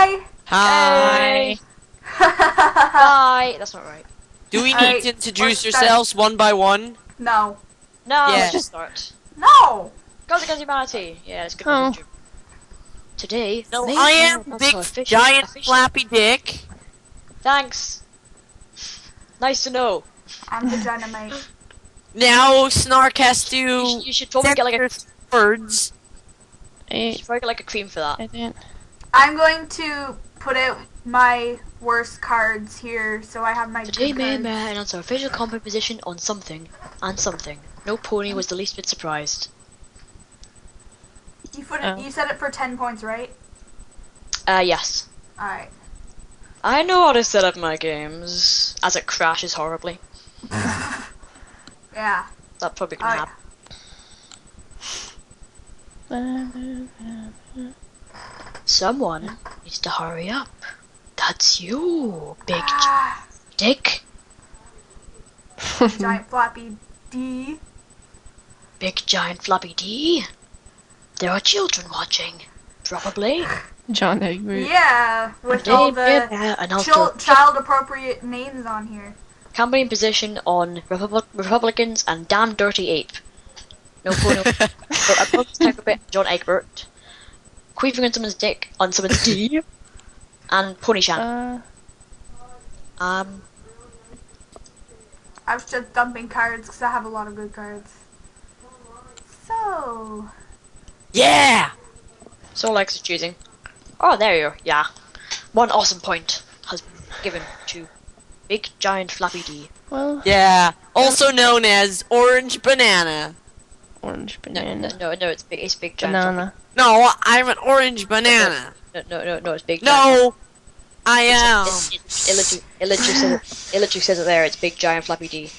Hi. Hi. Bye. That's not right. Do we need Alright, to introduce let's start. yourselves one by one? no. No, Yeah. let's just start. No. Guns Against Humanity. Yeah, it's good. Oh. for Today, No, I am Runner- Big Giant official- Flappy Dick. Thanks. Nice to know. I'm the dynamite. Now Snark has You, to should, you should probably get like a, censor words. you should probably get like a cream for that. I didn't. I'm going to put out my worst cards here, so I have my Today, good May cards. Announced our official combat position on something and something. No pony was the least bit surprised. You put it, Oh. you said it for ten points, right? Uh, yes. All right. I know how to set up my games as it crashes horribly. Yeah. That probably Oh, gonna yeah. Happen. Someone needs to hurry up. That's you, big Ah, dick. giant floppy D. Big giant floppy D. There are children watching. Probably. John Egbert. Yeah, with Today, all the May chil- child-appropriate names on here. campaign position on Republic- Republicans and damn dirty ape. No pony. so opponents type a bit John Egbert. Queefing on someone's dick on someone's D. And Pony Shan. Uh, Um, I was just dumping cards because I have a lot of good cards. So, Yeah. so Alex is choosing. Oh, there you are. Yeah. One awesome point has been given to Big Giant Flappy D. well, Yeah. Also known as Orange Banana. Orange No, no, banana. no, no, it's big. It's Big Giant. Banana. No, I'm an orange banana. No, no, no, no, it's Big. Giant No, I am. It, it, it, literally, says it, it literally says it there. It's Big Giant Flappy D.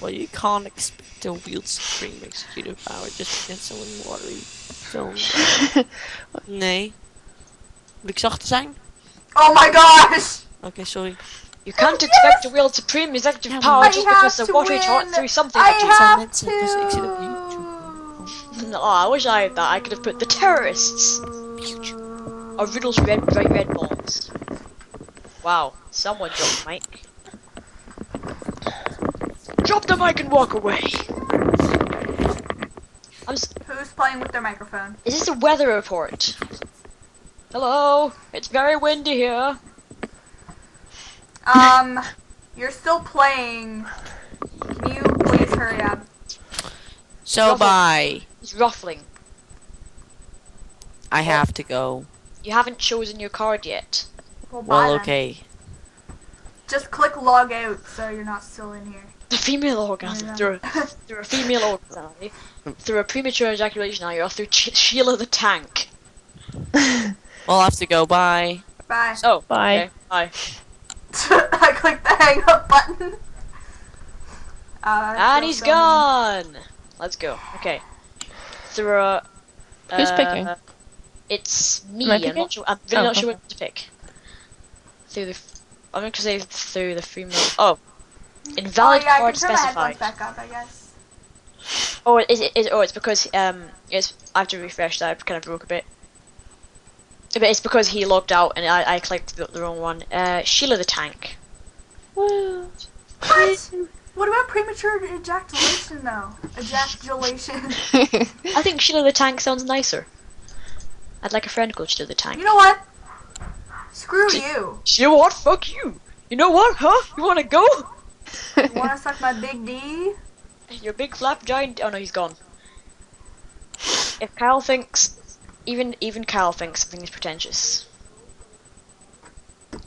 Well, you can't expect a wield supreme executive power just against someone watery film. Nee. Moet ik zachter zijn? oh my gosh! Oké, sorry. You can't expect to wield supreme executive Yeah, power I just have because the to watery taught win. through something. I have mensen, dus ik zit op YouTube. to. No, I wish I had that. I could have put the terrorists or Riddle's red, bright red balls. Wow, someone dropped the mic. Drop the mic and walk away. I'm s- Who's playing with their microphone? is this a weather report? Hello, it's very windy here. Um, you're still playing. Can you please hurry up? So Ruffle. bye. It's ruffling. I have to go. You haven't chosen your card yet. Well, bye Well, then. okay. Just click log out so you're not still in here. The female orgasm Yeah. through a, through a female orgasm through a premature ejaculation now you're through Ch- Sheila the tank. We'll have to go. Bye. Bye. Oh, Bye. Okay, bye. I clicked the hang up button. Uh, And so he's funny. gone. Let's go. Okay. Through a. Who's uh, picking? It's me. Am I I'm not sure. I'm really Oh, not sure okay. what to pick. Through the. I'm going to say through the female. Oh. Invalid oh, yeah, I card can turn my headphones specified. back up, I guess. Oh, is it? Is, oh, it's because um, it's I have to refresh that. I kind of broke a bit. But it's because he logged out and I, I clicked the, the wrong one. Uh, Sheila the tank. Woo. What? What about premature ejaculation, though? Ejaculation. I think Sheila the tank sounds nicer. I'd like a friend called Sheila the tank. you know what? Screw you. You know what? Fuck you. You know what? Huh? You wanna go? You wanna suck my big D? Your big flap giant. Oh no, he's gone. If Kyle thinks, even even Kyle thinks something is pretentious.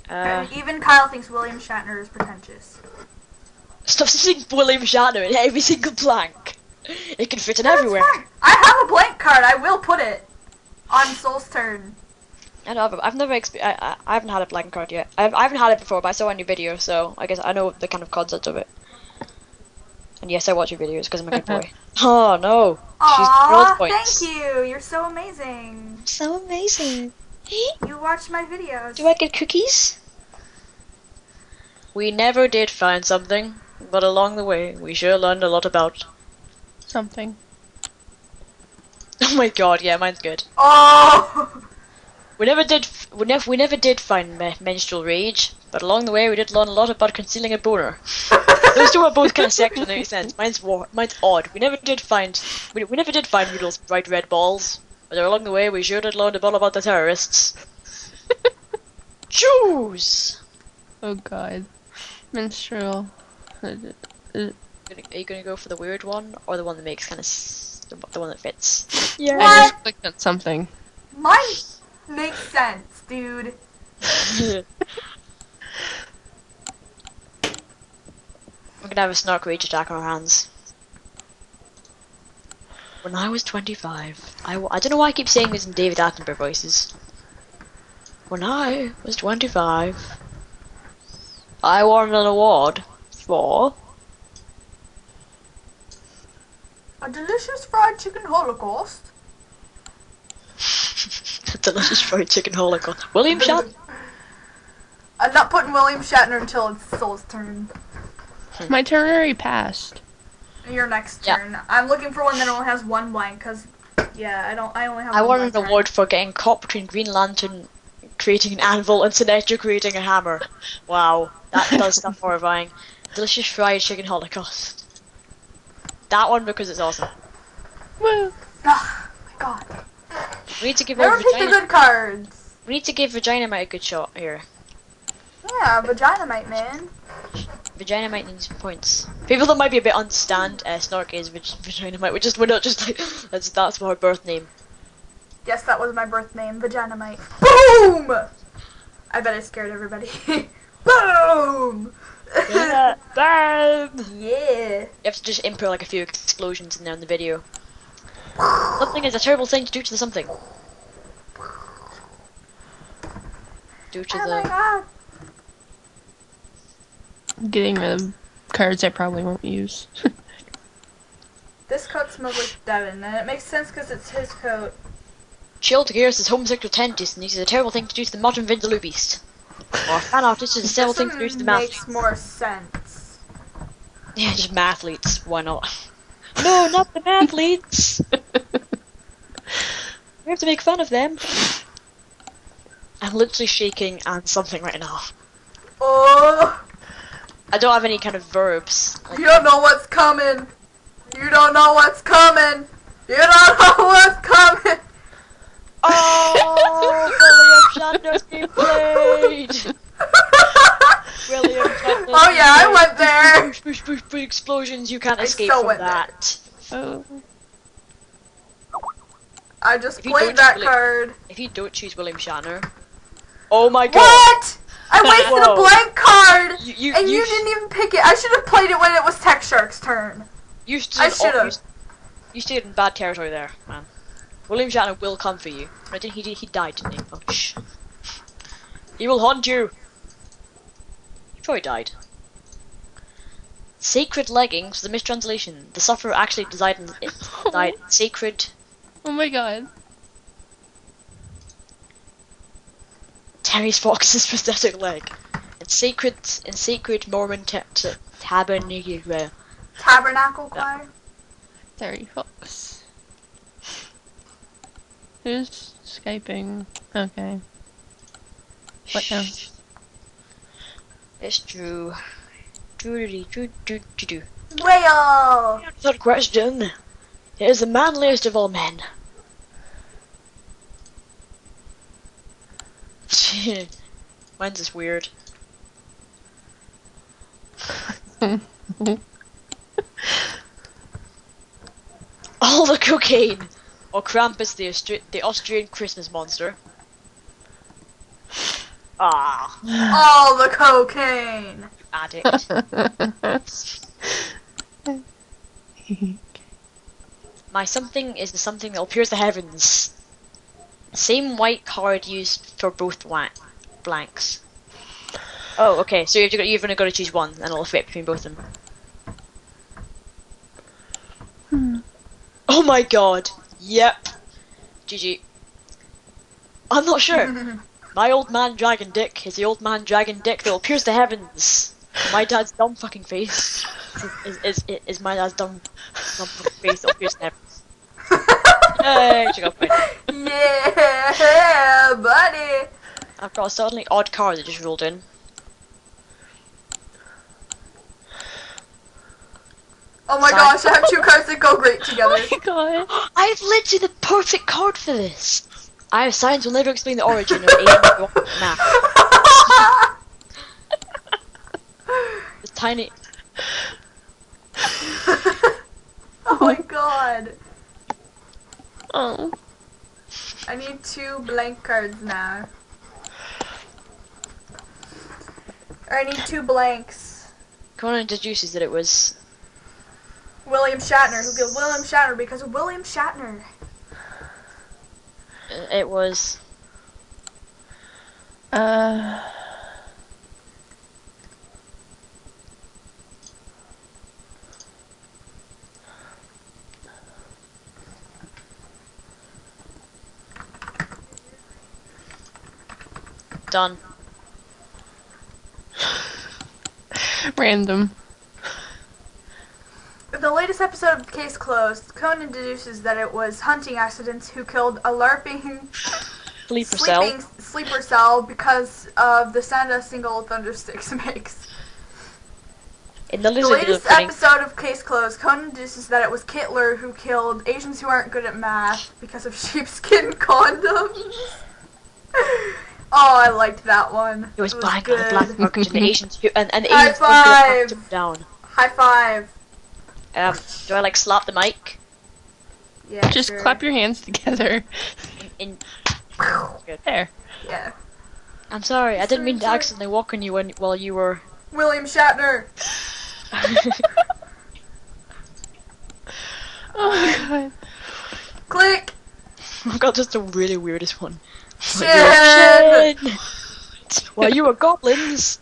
Uh, even Kyle thinks William Shatner is pretentious. Stop seeing William Shatner in every single plank. It can fit in That's everywhere. fine. I have a blank card. I will put it on Soul's turn. I know, I've never exp- I, I, I haven't had a blank card yet. I've, I haven't had it before, but I saw on your video, so I guess I know the kind of concept of it. And yes, I watch your videos because I'm a good boy. oh no, she's girl thank you. You're so amazing. So amazing. You watch my videos. Do I get cookies? We never did find something, but along the way, we sure learned a lot about. Something. Oh my god, yeah, mine's good. Oh! We never did. We never. We never did find me- menstrual rage, but along the way we did learn a lot about concealing a boner. Those two are both kind of sexual in a sense. Mine's war. Mine's odd. We never did find. We, we never did find Rudolph's bright red balls, but along the way we sure did learn a lot about the terrorists. Jews. Oh god. Menstrual. Gonna- Are you gonna go for the weird one or the one that makes kind of the, the one that fits? yeah I Yeah. just clicked on something. Mine makes sense, dude. We're gonna have a snark rage attack on our hands. When I was 25, I, w- I don't know why I keep saying this in David Attenborough voices. When I was 25, I won an award for A delicious fried chicken holocaust. a delicious fried chicken holocaust. William Shatner. I'm not putting William Shatner until it's Soul's turn. Hmm. My turn already passed. Your next Yeah. turn. I'm looking for one that only has one blank, cause yeah, I don't. I only have. I won an award for getting caught between Green Lantern creating an anvil and Sinestro creating a hammer. Wow, that does stuff horrifying. Delicious fried chicken holocaust. That one because it's awesome. Woo. Ah, my God. We need to give Never our pick the vagina. good cards. We need to give Vagina Mite a good shot here. Yeah, vagina mate, man. Vagina Mite needs points. People that might be a bit understand, uh, Snork is Vag- Vagina Mite. We're just we're not just like that's that's her birth name. Yes, that was my birth name, vagina mate. Boom! I bet I scared everybody. Boom! Yeah, bam! yeah. You have to just input like a few explosions in there in the video. Something is a terrible thing to do to the something. Due to Oh my god. Getting rid of cards I probably won't use. This coat smells like Devin, and it makes sense because it's his coat. Chilled Gears is homosexual tendencies and this is a terrible thing to do to the modern Vindaloo beast. Or a fan artist is a terrible thing to do the math. makes more sense. Yeah, just mathletes. Why not? No, not the mathletes. we have to make fun of them. I'm literally shaking and something right now. Oh, I don't have any kind of verbs. Like, you don't know what's coming. You don't know what's coming. You don't know what's coming. Oh, William Shatner's being played. William Shatner's oh yeah, I went there. Push, push, push, explosions. You can't I escape from went there. that. oh. I just played that card. If you don't choose William Shatner, oh my god! What? I wasted Whoa. a blank card, You, you, and you, you, didn't even pick it. I should have played it when it was Tech Shark's turn. you stood I should've. You, you stayed in bad territory there, man. William Shatner will come for you. I didn't. He did. He died, didn't he? Oh shh. He will haunt you. He probably died. Sacred leggings, the mistranslation. The sufferer actually died in, it died sacred Oh my god. Terry Fox's prosthetic leg. In sacred, in sacred Mormon ta- ta- tabernacle. Uh, tabernacle uh, choir. Terry Fox. Who's Skyping? Okay. What now? It's true. True, true, true, true, true. Whale. Third question. He is the manliest of all men. Mine's is weird. All the cocaine! Or Krampus, the, Austri- the Austrian Christmas monster. Ah, All the cocaine. addict. My something is the something that will pierce the heavens. Same white card used for both blanks. Oh, okay. So you've got you've only got to choose one, and it'll fit between both of them. Hmm. Oh my god. Yep. GG. I'm not sure. My old man dragon dick is the old man dragon dick that will pierce the heavens. My dad's dumb fucking face is is, is, is my dad's dumb dumb fucking face that will pierce the heavens. Hey, she got a point. Yeah, buddy. I've got a suddenly odd car that just rolled in. Oh my gosh, I have two cards that go great together. Oh my god. I have literally the perfect card for this. I have science will never explain the origin of alien math. This tiny. oh my god. Oh. I need two blank cards now. Or I need two blanks. Conan deduces that it was. William Shatner, who killed William Shatner because of William Shatner. It was. Uh. Done. Random. In the latest episode of Case Closed, Conan deduces that it was hunting accidents who killed a LARPing Sleeper sleeping cell. sleeper cell because of the sound a single thundersticks makes. In the latest episode of Case Closed, Conan deduces that it was Kittler who killed Asians who aren't good at math because of sheepskin condoms. oh, I liked that one. It was black good. black market and the Asians who and, and High Asians at five. down. High five. Um, do I like slap the mic? Yeah. Just sure. clap your hands together. In, There. Yeah. I'm sorry, I didn't mean to accidentally walk on you when while you were. William Shatner. Oh my god. Click. I've got just the really weirdest one. Shin. While you were goblins.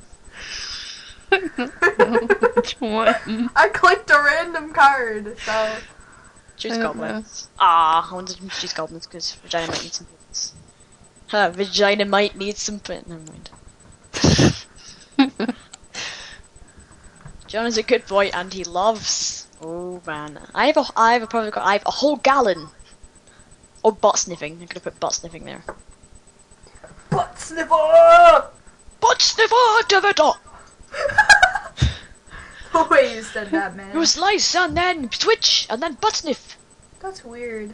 Which one? I clicked a random card, so Choose I goblins. Ah, I wanted to choose goblins because vagina might need some pins. Huh, vagina might need some pins. Never mind. John is a good boy and he loves. Oh man, I have a I have a perfect. I have a whole gallon. Or butt sniffing. I'm gonna put butt sniffing there. butt sniffer. Butt sniffer, Davido. the way you said that, man. It was slice and then twitch and then butt sniff. That's weird.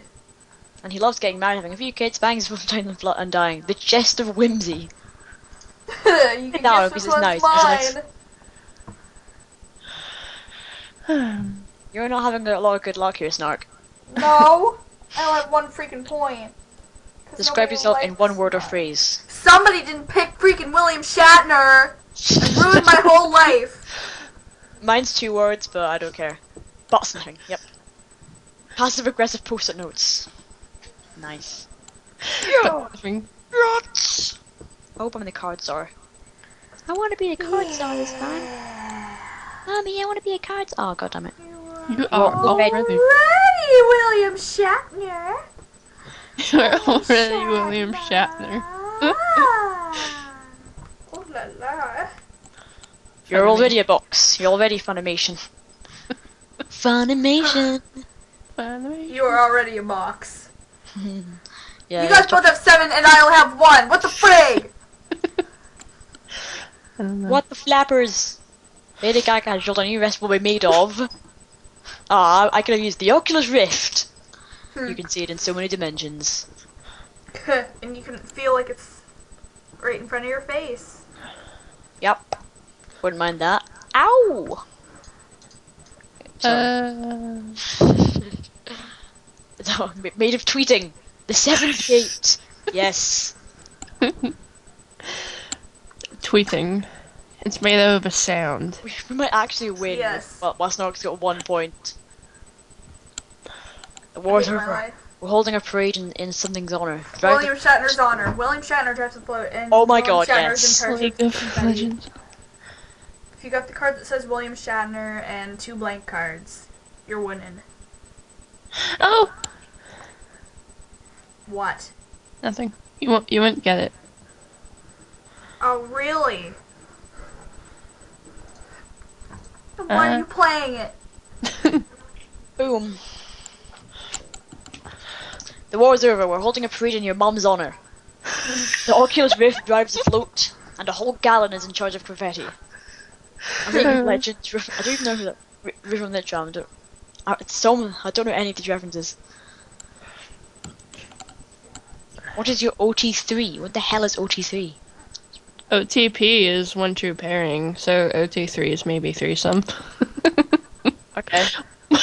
And he loves getting married, having a few kids, bangs from time and flo- and dying. The chest of whimsy. you can no, because it's nice. It's nice. You're not having a lot of good luck here, Snark. No, I only have one freaking point. Describe yourself in one word or phrase. Somebody didn't pick freaking William Shatner and ruined my whole life. Mine's two words, but I don't care. Butt sniffing, yep. Passive aggressive post-it notes. Nice. Yes! I hope how many cards are. I want to be the card czar this time. Mommy, I want to be a card czar. Oh, god damn it. You are already. Already, William Shatner. You're already William Shatner. Ah. oh la la. You're already a box. You're already Funimation. Funimation. Finally. You are already a box. yeah. you guys both have seven and I'll have one. What the frig? I don't know. What the flappers? Lady Gaga has revealed a new recipe will be made of. Ah, I could have used the Oculus Rift. Hmm. You can see it in so many dimensions. and you can feel like it's right in front of your face. Yep. Wouldn't mind that. Ow! Sorry. Uh, No, made of tweeting. The seventh gate. Yes. tweeting. It's made out of a sound. We, we might actually win. Yes. Well, Westnork's got one point. The war's over. We're holding a parade in, in something's honor. Drive the- William Shatner's honor. William Shatner drives the float, and Oh my William God, Shatner's yes. in charge League of of. Legends. If you got the card that says William Shatner and two blank cards, you're winning. Oh, What? nothing. You won't. You won't get it. Oh, really? Then why Uh. are you playing it? Boom. The war is over. We're holding a parade in your mom's honor. The Oculus Rift drives the float, and a whole gallon is in charge of confetti. I'm thinking legends. I don't even know who that Ri- River and Lich. I don't- uh, It's some. I don't know any of these references. What is your OT3? What the hell is OT3? OTP is one true pairing, so OT3 is maybe threesome. Okay.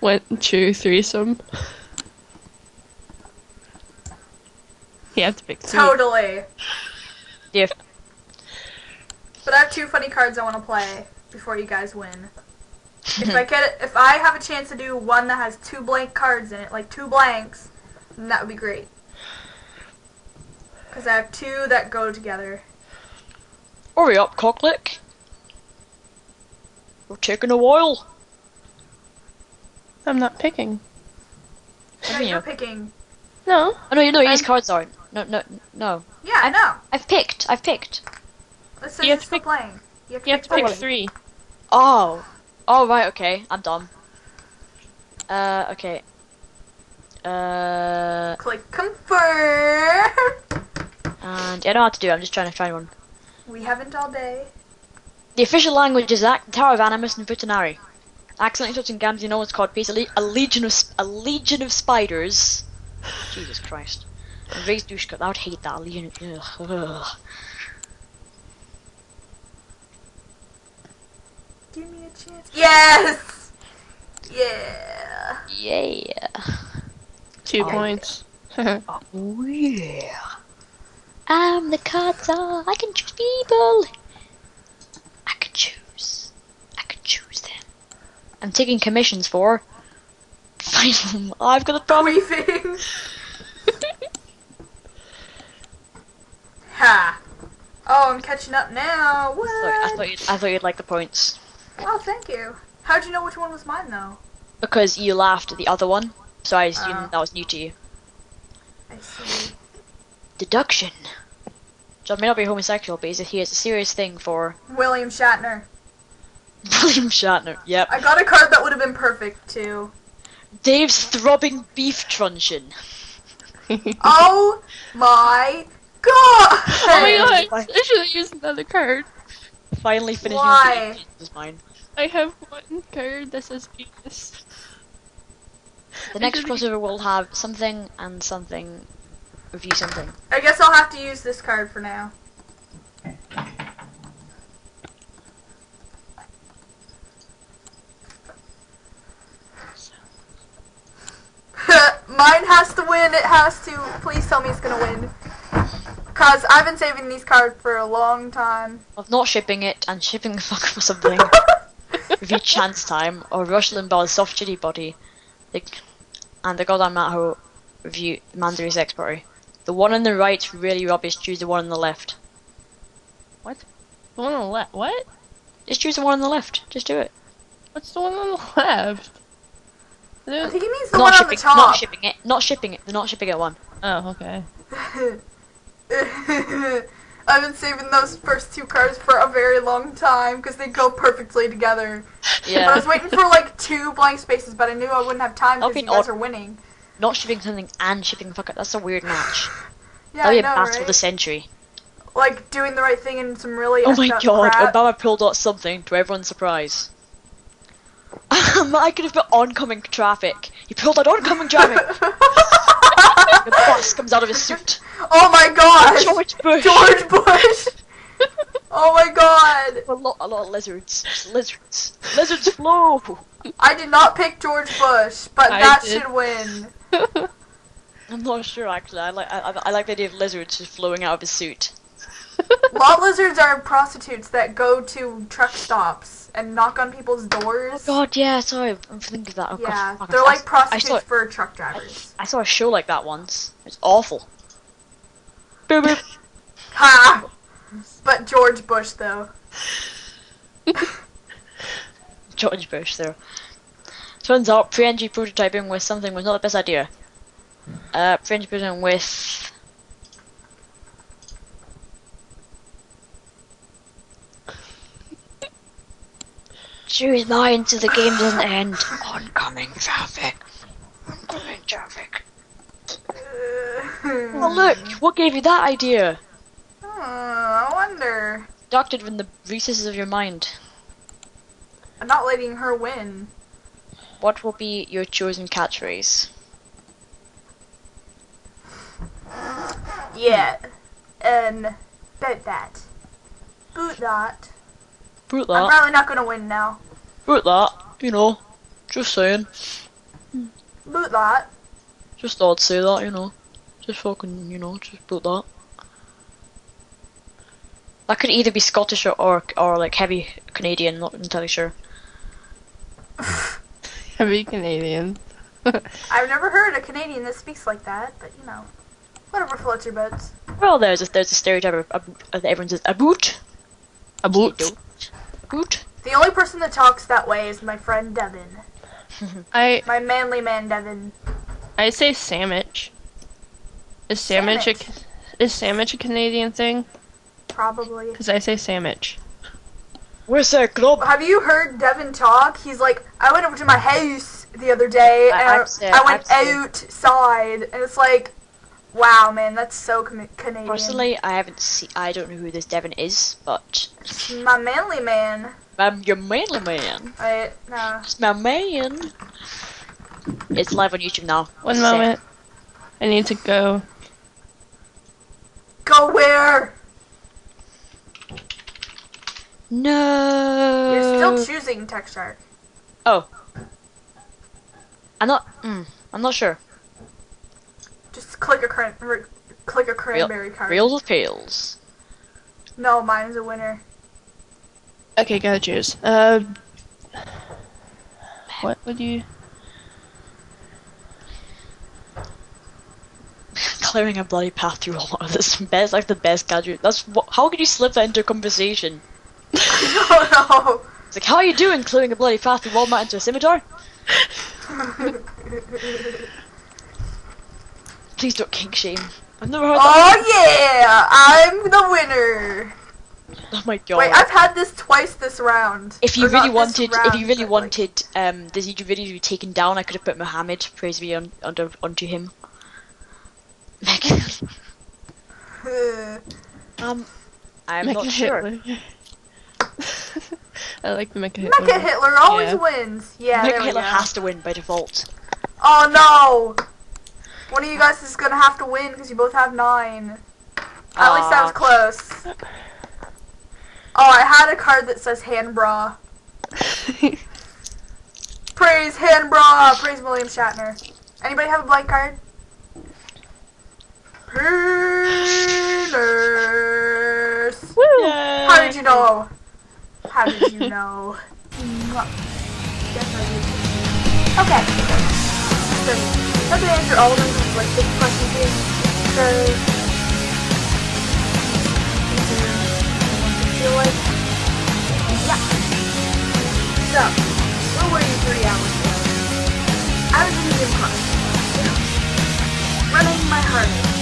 one true threesome. You have to pick two. Totally. Yeah. But I have two funny cards I want to play before you guys win. If I get it, if I have a chance to do one that has two blank cards in it, like two blanks, then that would be great. Because I have two that go together. Hurry up, cocklick. We're taking a while. I'm not picking. What Yeah, do you you're mean? picking. No. Oh no, you know these cards aren't. No, no, no. Yeah, I know. I've picked. I've picked. It says You have to pick- playing. You have to You have pick to pick three. Oh. Oh right. Okay. I'm dumb. Uh. Okay. Uh. Click confirm. And I don't know what to do. it. I'm just trying to find one. We haven't all day. The official language is Ac- Tower of Animus and Futanari. Accidentally touching Gamzee, no one's caught peace. A, le- a legion of a legion of spiders. Jesus Christ. And raised Dushka. I would hate that. A legion. Of, ugh, ugh. Give me a chance. Yes. Yeah. Yeah. Two Oh. points. Oh yeah. I'm the Kata. I can choose people. I can choose. I can choose them. I'm taking commissions for. Final. I've got a problem. Queefing. ha. Oh, I'm catching up now. What? Sorry, I thought you'd, I thought you'd like the points Oh, thank you. How'd you know which one was mine, though? because you laughed at the other one, so I assumed Oh. that was new to you. I see. Deduction. John may not be homosexual, but he has a serious thing for William Shatner. William Shatner. Yep. I got a card that would have been perfect, too. Dave's throbbing beef truncheon. Oh my god! Oh my god! I should have used another card. Finally finishing Why? the is mine. I have one card that says penis. The next crossover will have something and something. Review something. I guess I'll have to use this card for now. Mine has to win. It has to. Please tell me it's gonna win. Cause I've been saving these cards for a long time. Of not shipping it and shipping the fuck for something. Review chance time or Rush Limbaugh's soft chitty body. The, and the goddamn Matt Ho review Mandarin's Sex Party. The one on the right's really rubbish. Choose the one on the left. What? The one on the left. What? Just choose the one on the left. Just do it. What's the one on the left? I I don't- think he means the not one on shipping. the top. Not shipping it. Not shipping it. They're not shipping it one. Oh, okay. I've been saving those first two cards for a very long time because they go perfectly together. But I was waiting for like two blank spaces, but I knew I wouldn't have time because be you guys are winning. not shipping something and shipping the fuck out. That's a weird match. Yeah, That'll be a know, battle of the century. Like doing the right thing in some really Oh my god, crap. Obama pulled out something to everyone's surprise. I could have put oncoming traffic. He pulled out oncoming traffic. the bus comes out of his suit. oh my god! George Bush. George Bush! Oh my god! A lot, a lot of lizards. Lizards. Lizards flow. I did not pick George Bush, but I that did. should win. I'm not sure actually. I like, I, I- I like the idea of lizards just flowing out of his suit. Lot lizards are prostitutes that go to truck stops and knock on people's doors. Oh god, yeah. Sorry, I'm thinking of that. Oh, yeah, they're I- like I prostitutes saw, for truck drivers. I saw a show like that once. It's awful. Boop boop. Ha! But George Bush, though. George Bush there. Turns out pre-NG prototyping with something was not the best idea. Uh, pre-NG prototyping with... Choose mine so the game doesn't end. Oncoming traffic. Oncoming traffic. Oh look, what gave you that idea? Hmm, I wonder. Deducted from the recesses of your mind. I'm not letting her win. What will be your chosen catchphrase? Yeah. And bet that. Boot that. Boot that. I'm probably not gonna win now. Boot that. You know. Just saying. Boot that. Just thought I'd say that, you know. Just fucking, you know, just boot that. That could either be Scottish or, or, or like heavy Canadian, not entirely sure. Heavy Canadian. I've never heard a Canadian that speaks like that, but you know. Whatever floats your boats. Well, there's a, there's a stereotype of, of, of everyone says a boot. A boot. A boot. The only person that talks that way is my friend Devin. I My manly man Devin. I say sandwich. Is sandwich, a, Sandwich. is sandwich a Canadian thing? Probably. Because I say sandwich. Where's that club? Have you heard Devin talk? He's like, I went over to my house the other day I- and I've I, I went I've outside, and it's like, wow, man, that's so com- Canadian. Personally, I haven't seen. I don't know who this Devon is, but my manly man. I'm your manly man. Wait, no. It's my man. It's live on YouTube now. One Say- moment. I need to go. Go where? No. You're still choosing Tech Shark. Oh. I'm not. Mm, I'm not sure. Just click a cran- click a cranberry card. Reels with pails. No, mine's a winner. Okay, gotta choose. Uh, what would you? Clearing a bloody path through water. That's the best, like the best gadget. That's what, how could you slip that into a conversation? oh no! It's like, how are you doing? Clearing a bloody path through Walmart into a scimitar? Please don't kink shame. I've never heard that. oh yeah, I'm the winner. Oh my god. Wait, I've had this twice this round. if you Or really this wanted, if you really but, like- wanted, um, this YouTube video to be taken down, I could have put Muhammad, praise be on, under onto him. um, I'm Mecha not sure. Hitler. I like the Mecha Hitler. Mecha. Hitler always Yeah. wins. Yeah, there Mecha Hitler go. has to win by default. Oh no! One of you guys is gonna have to win because you both have nine. At least that was close. Oh, I had a card that says hand bra. Praise hand bra. Praise William Shatner. Anybody have a blank card? Penis. How did you know? How did you know? Mm, did. Okay. So, to answer all of them because like big questions here. So, feel like, yeah. So, where were you three hours ago? I was in the gym class, running my hardest,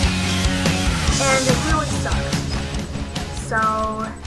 and it really sucked. So,